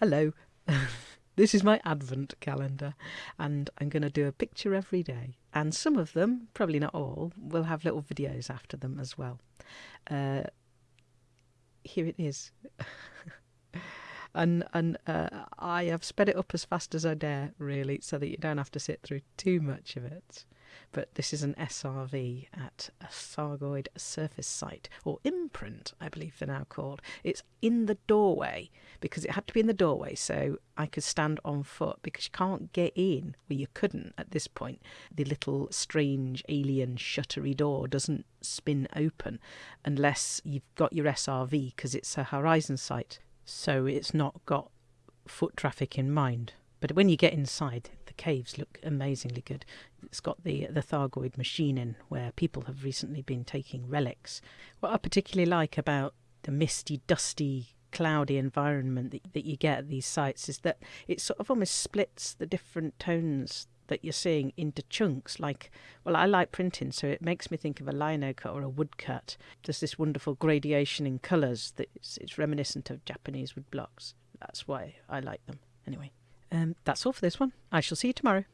Hello. this is my Advent calendar, and I'm going to do a picture every day. And some of them, probably not all, will have little videos after them as well. Uh, here it is. and and uh, I have sped it up as fast as I dare, really, so that you don't have to sit through too much of it. But this is an SRV at a Thargoid surface site, or imprint, I believe they're now called. It's in the doorway because it had to be in the doorway so I could stand on foot because you can't get in, well, you couldn't at this point. The little strange alien shuttery door doesn't spin open unless you've got your SRV because it's a horizon site so it's not got foot traffic in mind. But when you get inside, caves look amazingly good. It's got the the Thargoid machine in where people have recently been taking relics. What I particularly like about the misty, dusty, cloudy environment that, that you get at these sites is that it sort of almost splits the different tones that you're seeing into chunks. Like, well, I like printing, so it makes me think of a lino cut or a woodcut. There's this wonderful gradation in colours that it's, it's reminiscent of Japanese wood blocks. That's why I like them. Anyway, um, that's all for this one. I shall see you tomorrow.